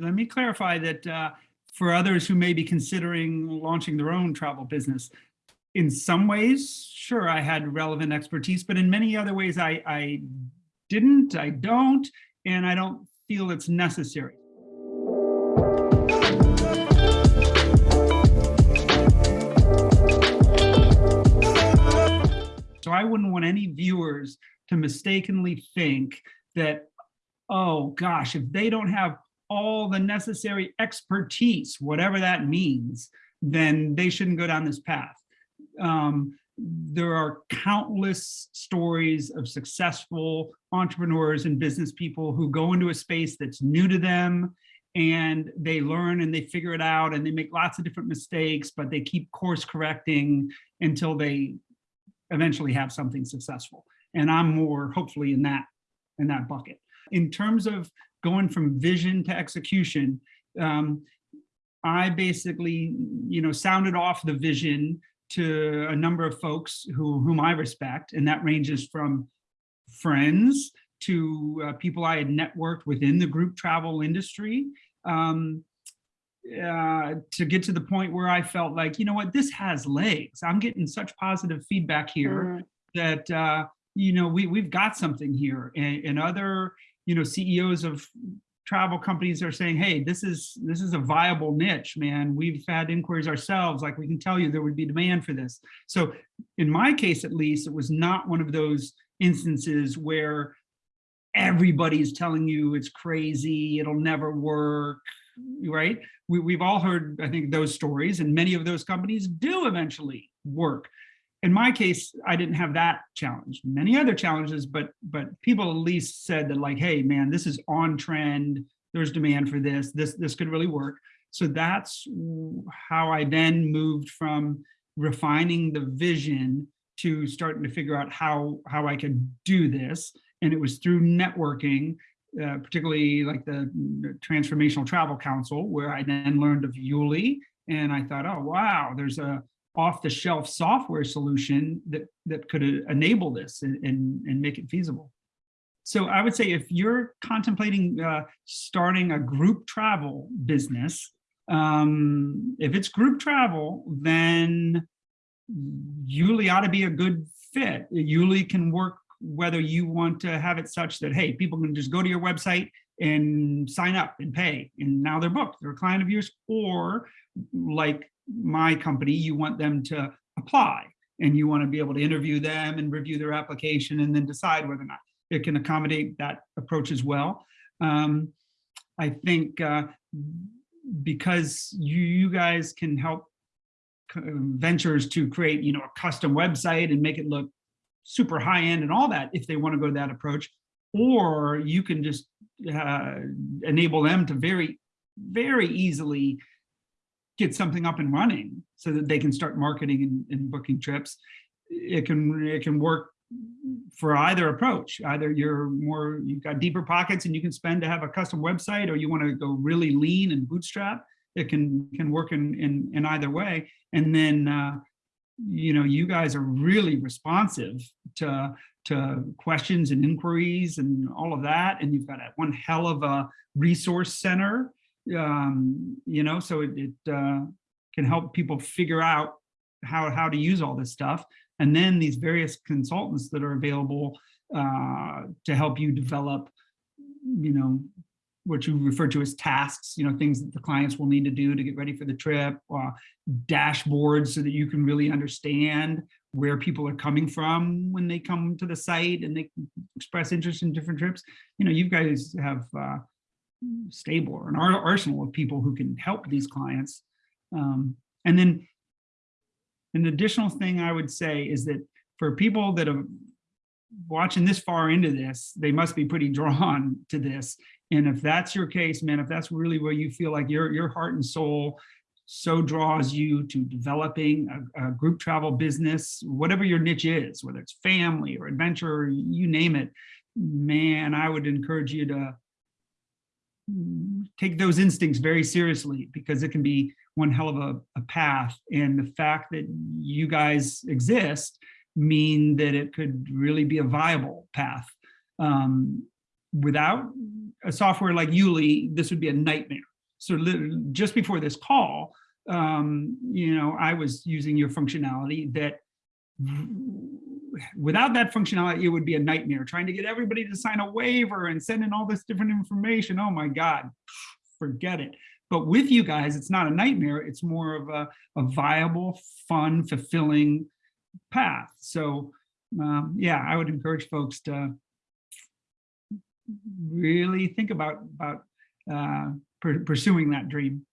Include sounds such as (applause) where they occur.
Let me clarify that uh, for others who may be considering launching their own travel business, in some ways, sure, I had relevant expertise, but in many other ways, I, I didn't, I don't, and I don't feel it's necessary. So I wouldn't want any viewers to mistakenly think that, oh gosh, if they don't have all the necessary expertise, whatever that means, then they shouldn't go down this path. Um, there are countless stories of successful entrepreneurs and business people who go into a space that's new to them and they learn and they figure it out and they make lots of different mistakes, but they keep course correcting until they eventually have something successful. And I'm more hopefully in that in that bucket. In terms of going from vision to execution, um, I basically, you know, sounded off the vision to a number of folks who whom I respect, and that ranges from friends to uh, people I had networked within the group travel industry, um, uh, to get to the point where I felt like, you know what, this has legs. I'm getting such positive feedback here mm. that, uh, you know, we, we've got something here. And, and other, you know, CEOs of travel companies are saying, hey, this is this is a viable niche, man. We've had inquiries ourselves, like we can tell you there would be demand for this. So in my case, at least, it was not one of those instances where everybody's telling you it's crazy, it'll never work, right? We, we've all heard, I think, those stories, and many of those companies do eventually work. In my case, I didn't have that challenge. Many other challenges, but but people at least said that like, hey, man, this is on trend. There's demand for this. This this could really work. So that's how I then moved from refining the vision to starting to figure out how how I could do this. And it was through networking uh, particularly like the Transformational Travel Council, where I then learned of YouLi, and I thought, oh wow, there's a off-the-shelf software solution that that could enable this and, and, and make it feasible. So I would say if you're contemplating uh, starting a group travel business, um, if it's group travel, then YouLi ought to be a good fit. YouLi can work whether you want to have it such that, hey, people can just go to your website and sign up and pay, and now they're booked, they're a client of yours, or like my company, you want them to apply and you want to be able to interview them and review their application and then decide whether or not it can accommodate that approach as well. Um, I think uh, because you, you guys can help ventures to create, you know, a custom website and make it look super high end and all that if they want to go that approach, or you can just uh, enable them to very, very easily get something up and running so that they can start marketing and, and booking trips. It can it can work for either approach. Either you're more you've got deeper pockets and you can spend to have a custom website, or you want to go really lean and bootstrap. It can can work in in, in either way. And then uh, you know, you guys are really responsive to, to questions and inquiries and all of that. And you've got a, one hell of a resource center, um, you know, so it, it uh, can help people figure out how, how to use all this stuff. And then these various consultants that are available uh, to help you develop, you know, what you refer to as tasks, you know, things that the clients will need to do to get ready for the trip, uh, dashboards so that you can really understand where people are coming from when they come to the site and they express interest in different trips. You know, you guys have uh, stable or an arsenal of people who can help these clients. Um, and then an additional thing I would say is that for people that are watching this far into this, they must be pretty (laughs) drawn to this and if that's your case, man, if that's really where you feel like your, your heart and soul so draws you to developing a, a, group travel business, whatever your niche is, whether it's family or adventure, you name it, man, I would encourage you to take those instincts very seriously because it can be one hell of a, a path. And the fact that you guys exist mean that it could really be a viable path. Um, without a software like YouLi, this would be a nightmare. So just before this call, um, you know, I was using your functionality that without that functionality, it would be a nightmare trying to get everybody to sign a waiver and send in all this different information. Oh my God, forget it. But with you guys, it's not a nightmare. It's more of a, a viable, fun, fulfilling path. So um, yeah, I would encourage folks to really think about, about uh, pursuing that dream.